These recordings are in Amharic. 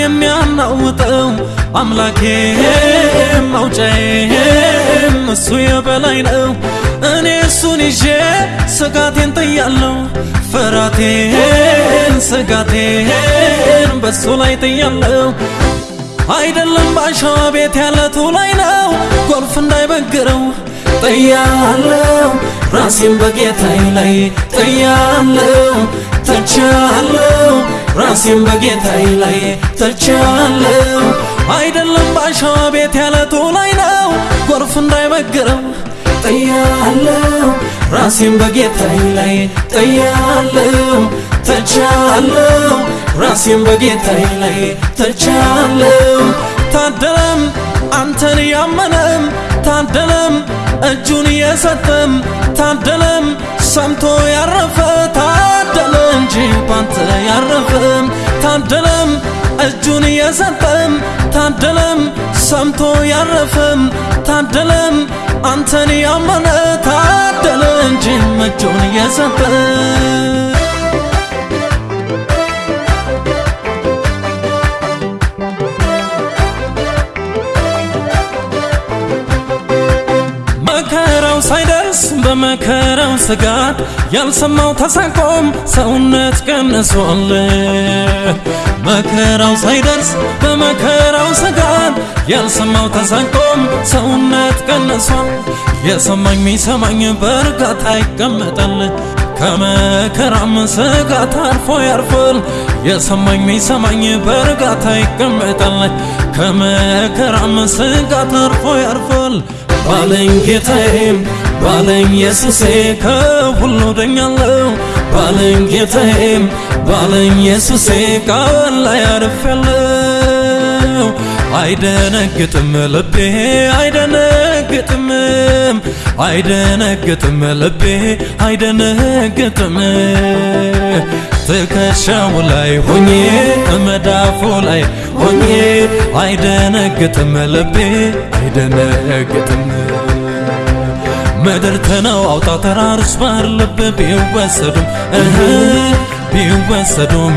የሚያናውጠው አምላኬ መውጫዬም እሱ የበላይ ነው። እኔ እሱን ይዤ ስጋቴን ጥያለሁ፣ ፍራቴን ስጋቴን በሱ ላይ ጥያለሁ። አይደለም ባሸዋ ቤት ያለቱ ላይ ነው ጎርፍ እንዳይበግረው ጥያለው ራሴን በጌታዬ ላይ ጥያለው ተቻለው ራሴን በጌታዬ ላይ ተቻለው አይደለም ባሸዋ ቤት ያለቱ ላይ ነው። ጎርፍ እንዳይበግረው ጥያለው ራሴን በጌታዬ ላይ ጥያለው ተቻለው ራሴን በጌታዬ ላይ ተቻለው ታደለም አንተን ያመነም። ታደለም እጁን የሰጠም። ታደለም ሰምቶ ያረፈ። ታደለ እንጂ ባንተ ታደለም እጁን የሰጠም ታደለም ሰምቶ ያረፈም ታደለም። አንተን ያመነ ታደለ እንጂ እጁን የሰጠ በመከራው ስጋት ያልሰማው ተሳቆም ሰውነት ቀንሷል። መከራው ሳይደርስ በመከራው ስጋት ያልሰማው ተሳቆም ሰውነት ቀንሷል። የሰማኝ ሚሰማኝ በእርጋታ ይቀመጣል። ከመከራም ስጋት አርፎ ያርፋል። የሰማኝ ሚሰማኝ በእርጋታ ይቀመጣል። ከመከራም ስጋት አርፎ ያርፋል። ባለኝ ጌታዬም ባለኝ ኢየሱሴ ከሁሉ ደኛለው ባለኝ ጌታዬም ባለኝ ኢየሱሴ ቃል ላይ አርፌያለው። አይደነግጥም ልቤ አይደነግጥም አይደነግጥም ልቤ አይደነግጥም። ትከሻው ላይ ሆኜ መዳፉ ላይ ሆኜ አይደነግጥም ልቤ አይደነግጥም ምድር ተነው አውጣ ተራሮች ባህር ልብ ቢወሰዱም ቢወሰዱም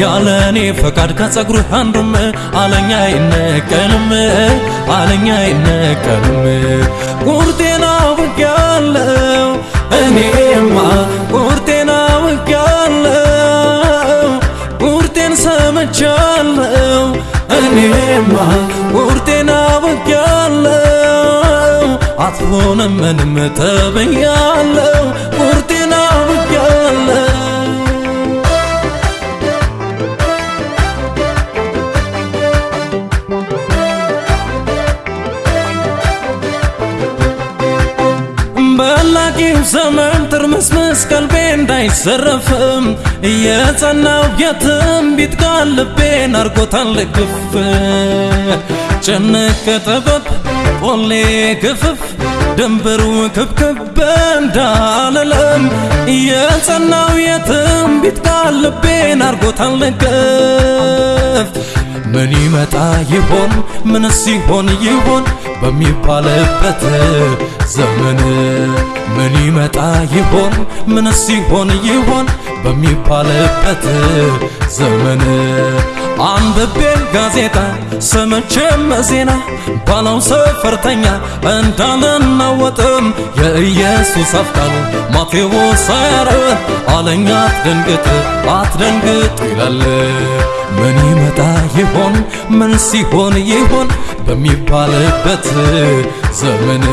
ያለ እኔ ፈቃድ ከጸጉርህ አንዱም አለኛ አይነቀልም አለኛ አይነቀልም። ቁርጤና አውቄያለሁ እኔማ ቁርጤና አውቄያለሁ ቁርጤን ሰምቻለሁ እኔማ አውቄያለሁ አትሆንም ምንም ተብያለሁ ቁርጤን አውቄያለሁ በላቂው ዘመን ትርምስምስ ቀልቤ እንዳይዘረፍም የጸናው የትንቢት ቃል ልቤን አርጎታል ግፍ ጭንቅ ጥበብ ጶሌ ግፍፍ ድንበሩ ክብክብ እንዳልለም የጸናው የትንቢት ቃል ልቤን አርጎታል ገፍ ምን ይመጣ ይሆን? ምንስ ይሆን? ይሆን በሚባልበት ዘመን ምን ይመጣ ይሆን? ምንስ ይሆን? ይሆን በሚባልበት ዘመን አንብቤ ጋዜጣ ሰምቼም ዜና ባለው ሰፈርተኛ እንዳልናወጥም የኢየሱስ አፍቃሉ ማቴዎስ አያረን አለኛ አትደንግጥ አትደንግጥ ይላል። ምን ይመጣ ይሆን? ምን ሲሆን ይሆን? በሚባልበት ዘመን።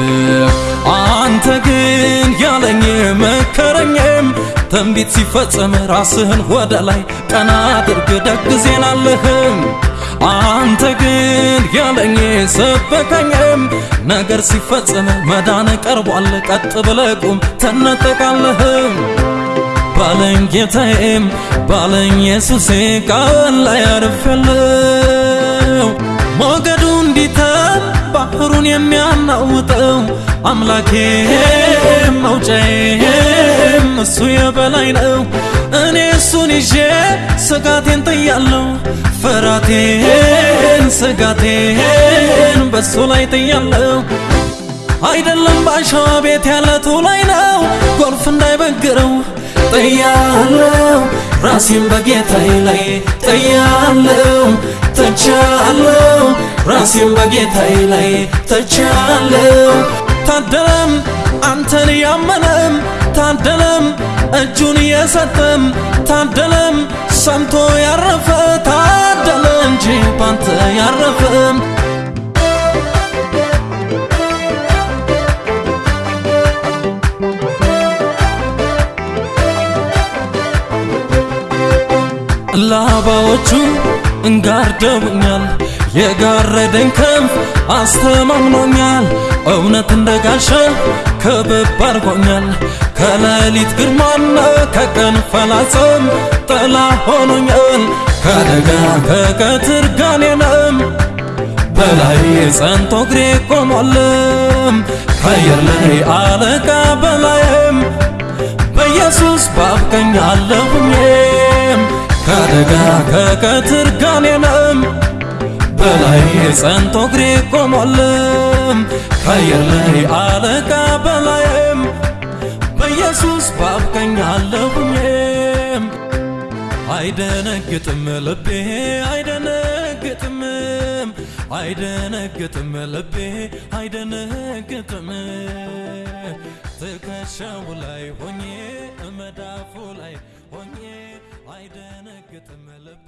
አንተ ግን ያለኝ መከረኝም ትንቢት ሲፈጸም ራስህን ወደ ላይ ቀና አድርግ ደግ ዜና አለህም። አንተ ግን ያለኝ ሰበከኝም። ነገር ሲፈጸም መዳን ቀርቧል ቀጥ ብለህ ቁም ትነጠቃለህም። ባለኝ ጌታዬም ባለኝ ኢየሱሴ ቃል ላይ አርፌያለሁ ሞገዱ እንዲተን ባህሩን የሚያናውጠው አምላኬ መውጫዬም እሱ የበላይ ነው። እኔ እሱን ይዤ ስጋቴን ጥያለሁ፣ ፍራቴን ስጋቴን በሱ ላይ ጥያለሁ። አይደለም ባሸዋ ቤት ያለቱ ላይ ነው ጎርፍ እንዳይበግረው ጥያለው ራሴን በጌታዬ ላይ ጥያለው ተቻለው። ራሴን በጌታዬ ላይ ተቻለው። ታደለም አንተን ያመነም። ታደለም እጁን የሰጠም። ታደለም ሰምቶ ያረፈ። ታደለ እንጂ ባንተ ያረፈም ላባዎቹ እንጋርደውኛል የጋረደኝ ክንፍ አስተማምኖኛል። እውነት እንደ ጋሻ ከበብ አድርጎኛል። ከሌሊት ግርማና ከቀን ፈላጽም ጥላ ሆኖኛል። ከአደጋ ከቀትር ጋኔንም በላይ ጸንቶ እግሬ ቆሟልም። ከአየር ላይ አለቃ በላይም በኢየሱስ ባብቀኝ አለሁኝም ከአደጋ ከቀትር ጋኔንም በላይ ጸንቶ እግሬ ቆሟልም። ከአየር ላይ አለቃ በላይም በኢየሱስ ባብቀኝ አለሁኝም። አይደነግጥም ልቤ አይደነግጥም አይደነግጥም ልቤ አይደነግጥም። ትከሻው ላይ ሆኜ መዳፉ ላይ ሆኜ አይደነግጥም ልቤ